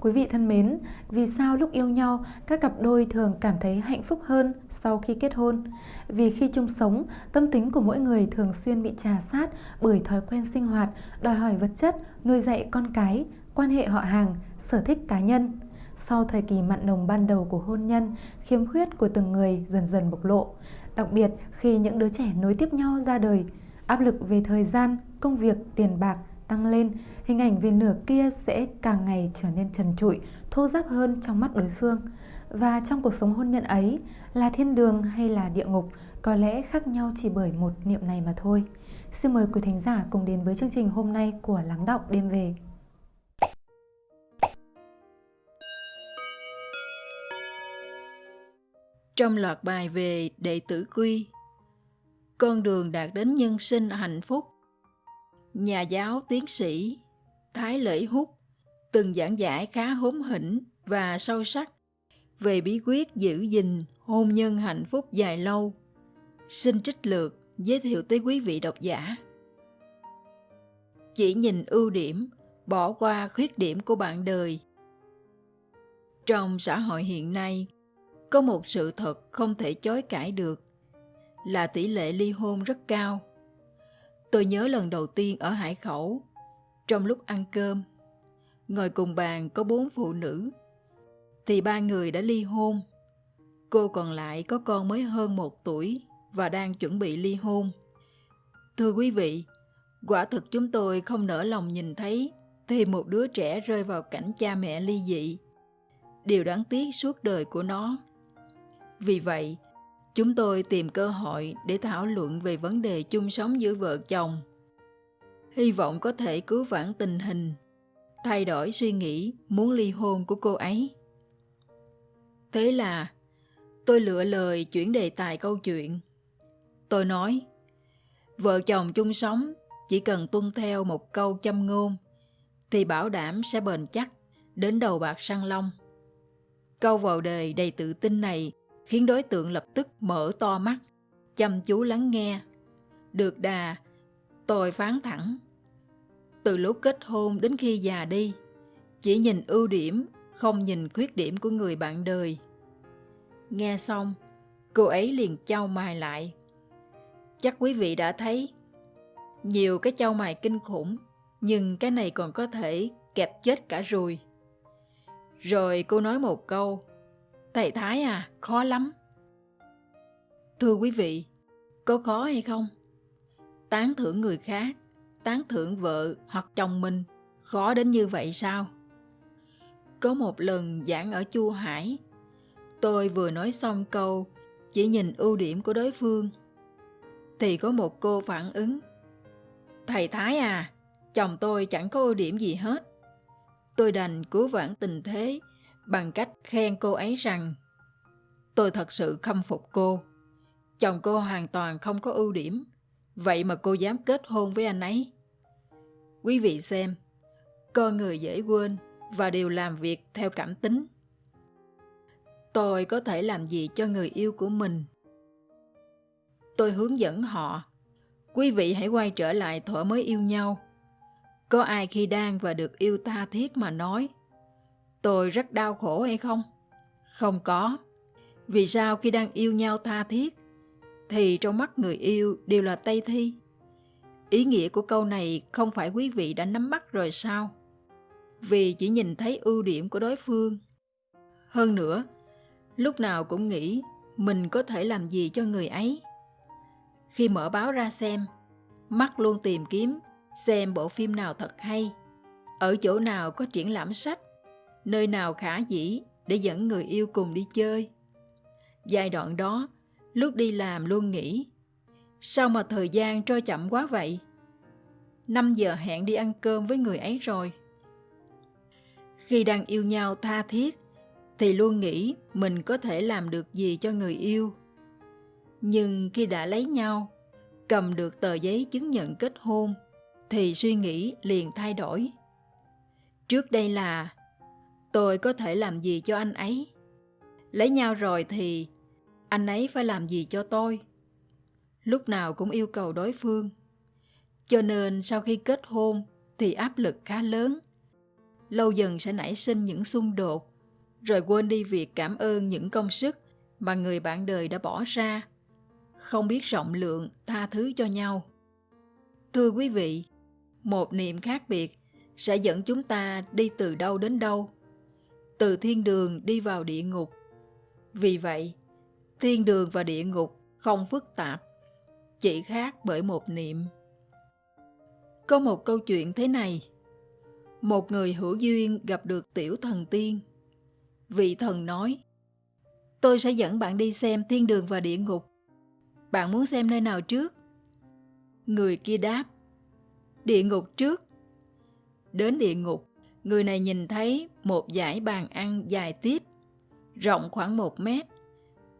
Quý vị thân mến, vì sao lúc yêu nhau các cặp đôi thường cảm thấy hạnh phúc hơn sau khi kết hôn? Vì khi chung sống, tâm tính của mỗi người thường xuyên bị trà sát bởi thói quen sinh hoạt, đòi hỏi vật chất, nuôi dạy con cái, quan hệ họ hàng, sở thích cá nhân. Sau thời kỳ mặn nồng ban đầu của hôn nhân, khiếm khuyết của từng người dần dần bộc lộ. Đặc biệt khi những đứa trẻ nối tiếp nhau ra đời, áp lực về thời gian, công việc, tiền bạc tăng lên, hình ảnh về nửa kia sẽ càng ngày trở nên trần trụi, thô ráp hơn trong mắt đối phương. Và trong cuộc sống hôn nhân ấy, là thiên đường hay là địa ngục, có lẽ khác nhau chỉ bởi một niệm này mà thôi. Xin mời quý thính giả cùng đến với chương trình hôm nay của Lắng Đọng Đêm Về. Trong loạt bài về đệ tử quy, con đường đạt đến nhân sinh hạnh phúc, nhà giáo tiến sĩ Thái Lễ Hút từng giảng giải khá hóm hỉnh và sâu sắc về bí quyết giữ gìn hôn nhân hạnh phúc dài lâu. Xin trích lược giới thiệu tới quý vị độc giả. Chỉ nhìn ưu điểm, bỏ qua khuyết điểm của bạn đời. Trong xã hội hiện nay, có một sự thật không thể chối cãi được là tỷ lệ ly hôn rất cao. Tôi nhớ lần đầu tiên ở Hải Khẩu, trong lúc ăn cơm, ngồi cùng bàn có bốn phụ nữ, thì ba người đã ly hôn. Cô còn lại có con mới hơn một tuổi và đang chuẩn bị ly hôn. Thưa quý vị, quả thực chúng tôi không nỡ lòng nhìn thấy thêm một đứa trẻ rơi vào cảnh cha mẹ ly dị. Điều đáng tiếc suốt đời của nó. Vì vậy, chúng tôi tìm cơ hội để thảo luận về vấn đề chung sống giữa vợ chồng. Hy vọng có thể cứu vãn tình hình, thay đổi suy nghĩ muốn ly hôn của cô ấy. Thế là tôi lựa lời chuyển đề tài câu chuyện. Tôi nói, vợ chồng chung sống chỉ cần tuân theo một câu châm ngôn thì bảo đảm sẽ bền chắc đến đầu bạc săn long. Câu vào đề đầy tự tin này khiến đối tượng lập tức mở to mắt, chăm chú lắng nghe. Được đà, tôi phán thẳng. Từ lúc kết hôn đến khi già đi, chỉ nhìn ưu điểm, không nhìn khuyết điểm của người bạn đời. Nghe xong, cô ấy liền trao mài lại. Chắc quý vị đã thấy, nhiều cái trao mài kinh khủng, nhưng cái này còn có thể kẹp chết cả ruồi. Rồi cô nói một câu, Thầy Thái à, khó lắm. Thưa quý vị, có khó hay không? Tán thưởng người khác, tán thưởng vợ hoặc chồng mình, khó đến như vậy sao? Có một lần giảng ở Chu Hải, tôi vừa nói xong câu chỉ nhìn ưu điểm của đối phương, thì có một cô phản ứng. Thầy Thái à, chồng tôi chẳng có ưu điểm gì hết. Tôi đành cứu vãn tình thế bằng cách khen cô ấy rằng tôi thật sự khâm phục cô. Chồng cô hoàn toàn không có ưu điểm, vậy mà cô dám kết hôn với anh ấy. Quý vị xem, con người dễ quên và đều làm việc theo cảm tính. Tôi có thể làm gì cho người yêu của mình? Tôi hướng dẫn họ. Quý vị hãy quay trở lại thuở mới yêu nhau. Có ai khi đang và được yêu tha thiết mà nói tôi rất đau khổ hay không? Không có. Vì sao khi đang yêu nhau tha thiết, thì trong mắt người yêu đều là Tây Thi? Ý nghĩa của câu này không phải quý vị đã nắm bắt rồi sao? Vì chỉ nhìn thấy ưu điểm của đối phương. Hơn nữa, lúc nào cũng nghĩ mình có thể làm gì cho người ấy. Khi mở báo ra xem, mắt luôn tìm kiếm xem bộ phim nào thật hay, ở chỗ nào có triển lãm sách, nơi nào khả dĩ để dẫn người yêu cùng đi chơi. Giai đoạn đó, lúc đi làm luôn nghĩ, sao mà thời gian trôi chậm quá vậy? 5 giờ hẹn đi ăn cơm với người ấy rồi. Khi đang yêu nhau tha thiết, thì luôn nghĩ mình có thể làm được gì cho người yêu. Nhưng khi đã lấy nhau, cầm được tờ giấy chứng nhận kết hôn, thì suy nghĩ liền thay đổi. Trước đây là tôi có thể làm gì cho anh ấy? Lấy nhau rồi thì anh ấy phải làm gì cho tôi? Lúc nào cũng yêu cầu đối phương. Cho nên sau khi kết hôn thì áp lực khá lớn. lâu dần sẽ nảy sinh những xung đột, rồi quên đi việc cảm ơn những công sức mà người bạn đời đã bỏ ra, không biết rộng lượng tha thứ cho nhau. Thưa quý vị, một niệm khác biệt sẽ dẫn chúng ta đi từ đâu đến đâu, từ thiên đường đi vào địa ngục. Vì vậy, thiên đường và địa ngục không phức tạp, chỉ khác bởi một niệm. Có một câu chuyện thế này. Một người hữu duyên gặp được tiểu thần tiên. Vị thần nói, tôi sẽ dẫn bạn đi xem thiên đường và địa ngục. Bạn muốn xem nơi nào trước? Người kia đáp, địa ngục trước. Đến địa ngục, người này nhìn thấy một dải bàn ăn dài tít, rộng khoảng một mét,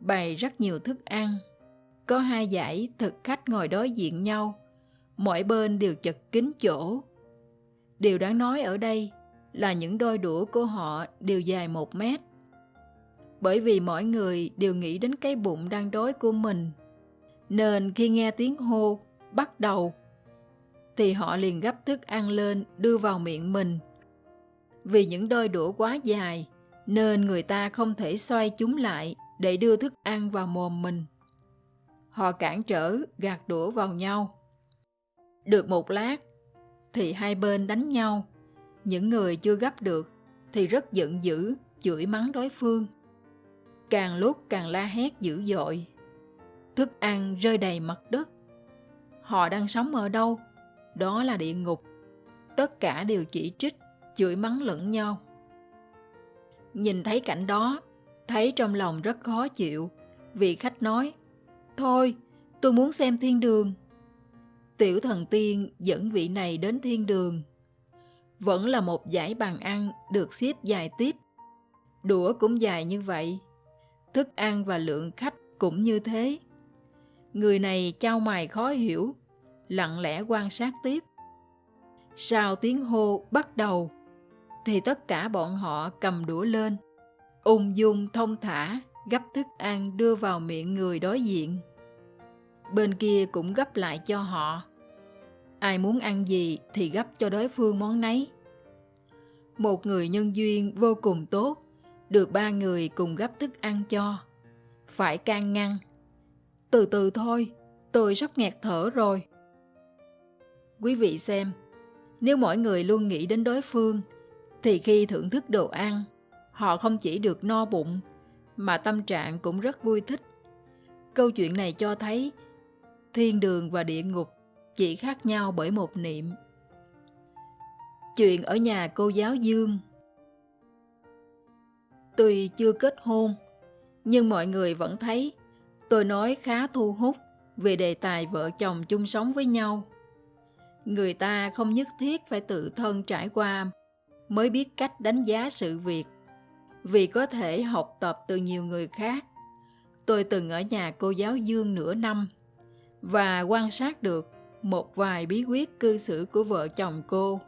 bày rất nhiều thức ăn. Có hai dãy thực khách ngồi đối diện nhau, mỗi bên đều chật kín chỗ. Điều đáng nói ở đây là những đôi đũa của họ đều dài một mét. Bởi vì mỗi người đều nghĩ đến cái bụng đang đói của mình, nên khi nghe tiếng hô bắt đầu thì họ liền gấp thức ăn lên đưa vào miệng mình. Vì những đôi đũa quá dài nên người ta không thể xoay chúng lại để đưa thức ăn vào mồm mình. Họ cản trở gạt đũa vào nhau. Được một lát thì hai bên đánh nhau. Những người chưa gấp được thì rất giận dữ, chửi mắng đối phương. Càng lúc càng la hét dữ dội. Thức ăn rơi đầy mặt đất. Họ đang sống ở đâu? Đó là địa ngục. Tất cả đều chỉ trích, chửi mắng lẫn nhau. Nhìn thấy cảnh đó, thấy trong lòng rất khó chịu, vị khách nói, Thôi, tôi muốn xem thiên đường. Tiểu thần tiên dẫn vị này đến thiên đường. Vẫn là một dãy bàn ăn được xếp dài tít. Đũa cũng dài như vậy. Thức ăn và lượng khách cũng như thế. Người này trao mày khó hiểu, lặng lẽ quan sát tiếp. Sau tiếng hô bắt đầu, thì tất cả bọn họ cầm đũa lên, ung dung thông thả gấp thức ăn đưa vào miệng người đối diện. Bên kia cũng gấp lại cho họ. Ai muốn ăn gì thì gấp cho đối phương món nấy. Một người nhân duyên vô cùng tốt, được ba người cùng gấp thức ăn cho. Phải can ngăn. Từ từ thôi, tôi sắp nghẹt thở rồi. Quý vị xem, nếu mỗi người luôn nghĩ đến đối phương, thì khi thưởng thức đồ ăn, họ không chỉ được no bụng, mà tâm trạng cũng rất vui thích. Câu chuyện này cho thấy thiên đường và địa ngục chỉ khác nhau bởi một niệm. Chuyện ở nhà cô giáo Dương Tuy chưa kết hôn, nhưng mọi người vẫn thấy tôi nói khá thu hút về đề tài vợ chồng chung sống với nhau. Người ta không nhất thiết phải tự thân trải qua mới biết cách đánh giá sự việc, vì có thể học tập từ nhiều người khác. Tôi từng ở nhà cô giáo Dương nửa năm và quan sát được một vài bí quyết cư xử của vợ chồng cô.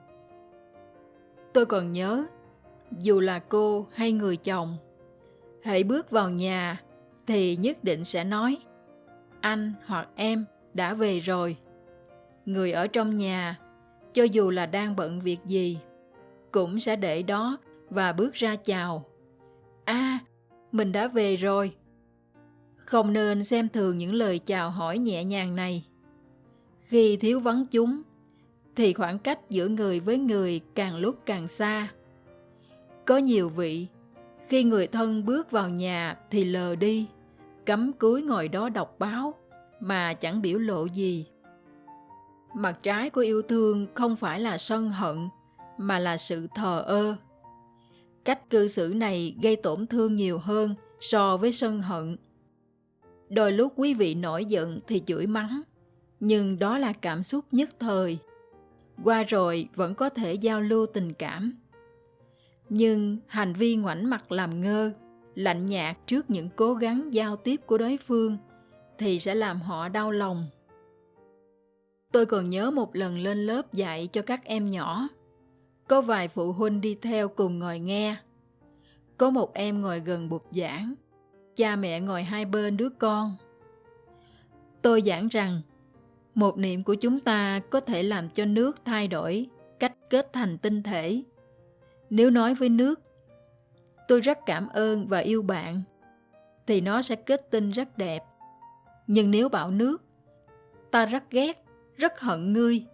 Tôi còn nhớ, dù là cô hay người chồng, hãy bước vào nhà thì nhất định sẽ nói anh hoặc em đã về rồi. Người ở trong nhà, cho dù là đang bận việc gì, cũng sẽ để đó và bước ra chào a à, mình đã về rồi. Không nên xem thường những lời chào hỏi nhẹ nhàng này. Khi thiếu vắng chúng, thì khoảng cách giữa người với người càng lúc càng xa. Có nhiều vị, khi người thân bước vào nhà thì lờ đi, cắm cúi ngồi đó đọc báo mà chẳng biểu lộ gì. Mặt trái của yêu thương không phải là sân hận, mà là sự thờ ơ. Cách cư xử này gây tổn thương nhiều hơn so với sân hận. Đôi lúc quý vị nổi giận thì chửi mắng, nhưng đó là cảm xúc nhất thời. Qua rồi vẫn có thể giao lưu tình cảm. Nhưng hành vi ngoảnh mặt làm ngơ, lạnh nhạt trước những cố gắng giao tiếp của đối phương thì sẽ làm họ đau lòng. Tôi còn nhớ một lần lên lớp dạy cho các em nhỏ. Có vài phụ huynh đi theo cùng ngồi nghe. Có một em ngồi gần bục giảng, cha mẹ ngồi hai bên đứa con. Tôi giảng rằng một niệm của chúng ta có thể làm cho nước thay đổi cách kết thành tinh thể Nếu nói với nước, tôi rất cảm ơn và yêu bạn, thì nó sẽ kết tinh rất đẹp. Nhưng nếu bảo nước, ta rất ghét, rất hận ngươi,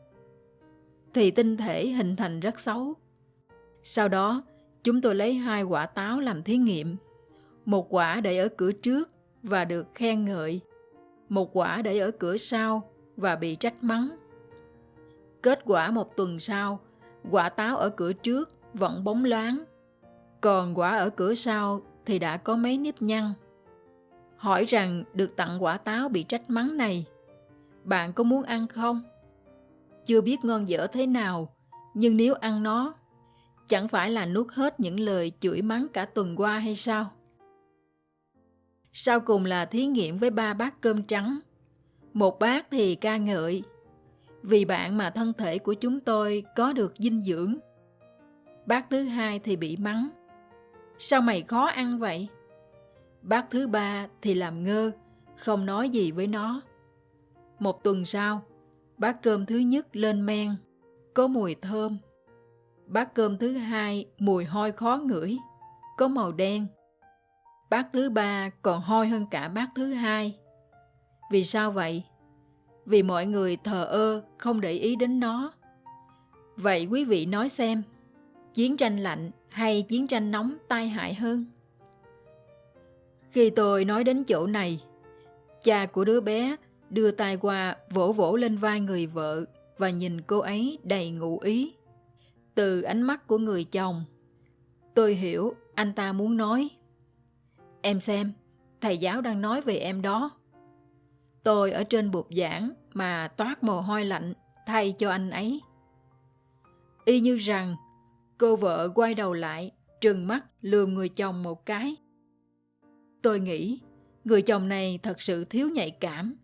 thì tinh thể hình thành rất xấu. Sau đó, chúng tôi lấy hai quả táo làm thí nghiệm. Một quả để ở cửa trước và được khen ngợi. Một quả để ở cửa sau và bị trách mắng. Kết quả một tuần sau, quả táo ở cửa trước vẫn bóng loáng, còn quả ở cửa sau thì đã có mấy nếp nhăn. Hỏi rằng được tặng quả táo bị trách mắng này, bạn có muốn ăn không? Chưa biết ngon dở thế nào, nhưng nếu ăn nó, chẳng phải là nuốt hết những lời chửi mắng cả tuần qua hay sao? Sau cùng là thí nghiệm với ba bát cơm trắng. Một bát thì ca ngợi, vì bạn mà thân thể của chúng tôi có được dinh dưỡng. Bát thứ hai thì bị mắng. Sao mày khó ăn vậy? Bát thứ ba thì làm ngơ, không nói gì với nó. Một tuần sau, bát cơm thứ nhất lên men, có mùi thơm. Bát cơm thứ hai mùi hôi khó ngửi, có màu đen. Bát thứ ba còn hôi hơn cả bát thứ hai. Vì sao vậy? Vì mọi người thờ ơ, không để ý đến nó. Vậy quý vị nói xem, chiến tranh lạnh hay chiến tranh nóng tai hại hơn? Khi tôi nói đến chỗ này, cha của đứa bé đưa tay qua vỗ vỗ lên vai người vợ và nhìn cô ấy đầy ngụ ý. Từ ánh mắt của người chồng, tôi hiểu anh ta muốn nói. Em xem, thầy giáo đang nói về em đó. Tôi ở trên bục giảng mà toát mồ hôi lạnh thay cho anh ấy. Y như rằng, cô vợ quay đầu lại, trừng mắt lườm người chồng một cái. Tôi nghĩ, người chồng này thật sự thiếu nhạy cảm.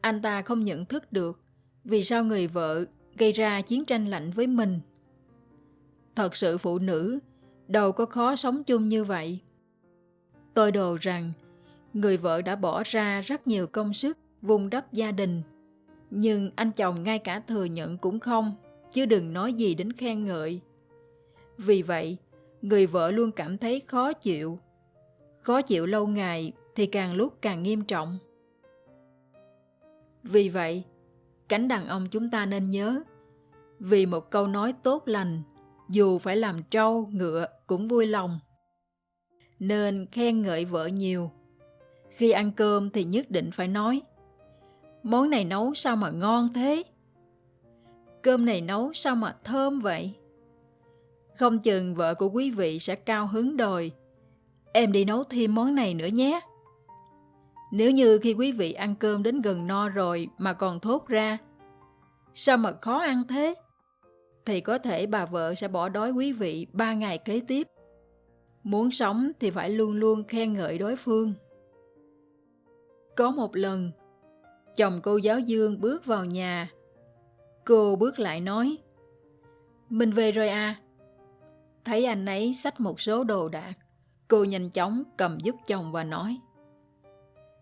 Anh ta không nhận thức được vì sao người vợ gây ra chiến tranh lạnh với mình. Thật sự phụ nữ đâu có khó sống chung như vậy. Tôi đồ rằng người vợ đã bỏ ra rất nhiều công sức vùng đắp gia đình. Nhưng anh chồng ngay cả thừa nhận cũng không, chứ đừng nói gì đến khen ngợi. Vì vậy, người vợ luôn cảm thấy khó chịu. Khó chịu lâu ngày thì càng lúc càng nghiêm trọng. Vì vậy, cánh đàn ông chúng ta nên nhớ, vì một câu nói tốt lành, dù phải làm trâu, ngựa cũng vui lòng. Nên khen ngợi vợ nhiều. Khi ăn cơm thì nhất định phải nói, món này nấu sao mà ngon thế? Cơm này nấu sao mà thơm vậy? Không chừng vợ của quý vị sẽ cao hứng đòi, em đi nấu thêm món này nữa nhé. Nếu như khi quý vị ăn cơm đến gần no rồi mà còn thốt ra, sao mà khó ăn thế? Thì có thể bà vợ sẽ bỏ đói quý vị ba ngày kế tiếp. Muốn sống thì phải luôn luôn khen ngợi đối phương. Có một lần, chồng cô giáo Dương bước vào nhà. Cô bước lại nói, Mình về rồi à? Thấy anh ấy xách một số đồ đạc, cô nhanh chóng cầm giúp chồng và nói,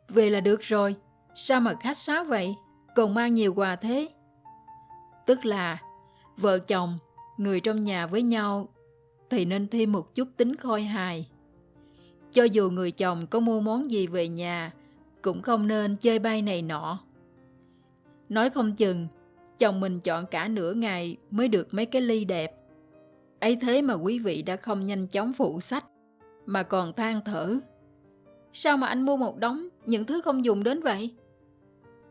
về là được rồi, sao mà khách sáo vậy, còn mang nhiều quà thế? Tức là, vợ chồng, người trong nhà với nhau thì nên thêm một chút tính khôi hài. Cho dù người chồng có mua món gì về nhà, cũng không nên chơi bay này nọ. Nói không chừng, chồng mình chọn cả nửa ngày mới được mấy cái ly đẹp. ấy thế mà quý vị đã không nhanh chóng phụ sách, mà còn than thở Sao mà anh mua một đống những thứ không dùng đến vậy?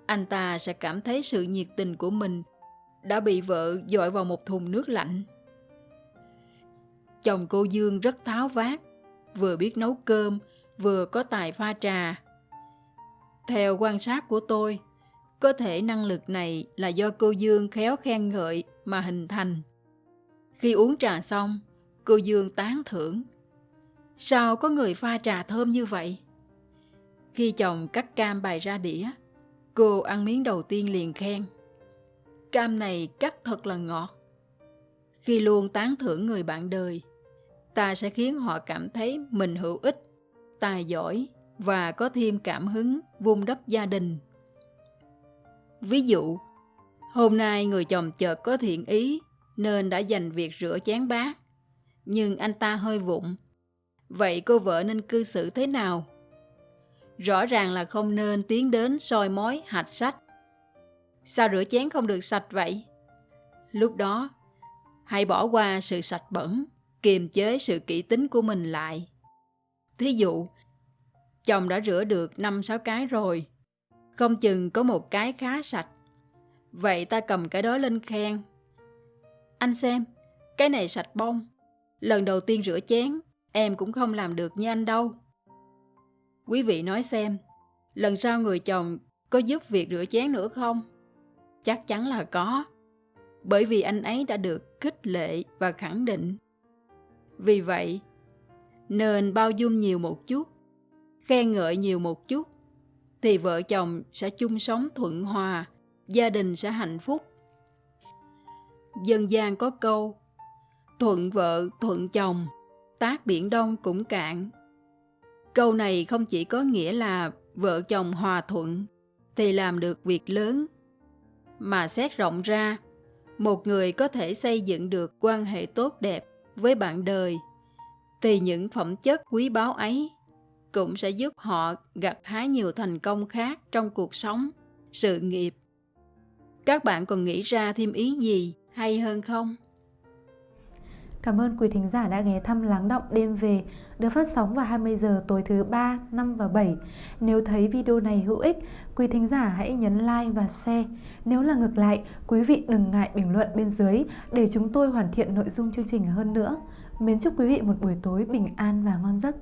Anh ta sẽ cảm thấy sự nhiệt tình của mình đã bị vợ dội vào một thùng nước lạnh. Chồng cô Dương rất tháo vát, vừa biết nấu cơm, vừa có tài pha trà. Theo quan sát của tôi, có thể năng lực này là do cô Dương khéo khen ngợi mà hình thành. Khi uống trà xong, cô Dương tán thưởng. Sao có người pha trà thơm như vậy? Khi chồng cắt cam bày ra đĩa, cô ăn miếng đầu tiên liền khen. Cam này cắt thật là ngọt. Khi luôn tán thưởng người bạn đời, ta sẽ khiến họ cảm thấy mình hữu ích, tài giỏi và có thêm cảm hứng vun đắp gia đình. Ví dụ, hôm nay người chồng chợt có thiện ý nên đã dành việc rửa chén bát. nhưng anh ta hơi vụng. Vậy cô vợ nên cư xử thế nào? Rõ ràng là không nên tiến đến soi mói hạch sách. Sao rửa chén không được sạch vậy? Lúc đó, hãy bỏ qua sự sạch bẩn, kiềm chế sự kỹ tính của mình lại. Thí dụ, chồng đã rửa được 5-6 cái rồi, không chừng có một cái khá sạch. Vậy ta cầm cái đó lên khen. Anh xem, cái này sạch bông. Lần đầu tiên rửa chén, em cũng không làm được như anh đâu. Quý vị nói xem, lần sau người chồng có giúp việc rửa chén nữa không? Chắc chắn là có, bởi vì anh ấy đã được khích lệ và khẳng định. Vì vậy, nên bao dung nhiều một chút, khen ngợi nhiều một chút, thì vợ chồng sẽ chung sống thuận hòa, gia đình sẽ hạnh phúc. Dân gian có câu, thuận vợ thuận chồng, tác biển đông cũng cạn. Câu này không chỉ có nghĩa là vợ chồng hòa thuận thì làm được việc lớn, mà xét rộng ra, một người có thể xây dựng được quan hệ tốt đẹp với bạn đời thì những phẩm chất quý báu ấy cũng sẽ giúp họ gặt hái nhiều thành công khác trong cuộc sống, sự nghiệp. Các bạn còn nghĩ ra thêm ý gì hay hơn không? Cảm ơn quý thính giả đã ghé thăm Lắng Động Đêm Về được phát sóng vào 20 giờ tối thứ 3, 5 và 7. Nếu thấy video này hữu ích, quý thính giả hãy nhấn like và share. Nếu là ngược lại, quý vị đừng ngại bình luận bên dưới để chúng tôi hoàn thiện nội dung chương trình hơn nữa. Mến chúc quý vị một buổi tối bình an và ngon giấc.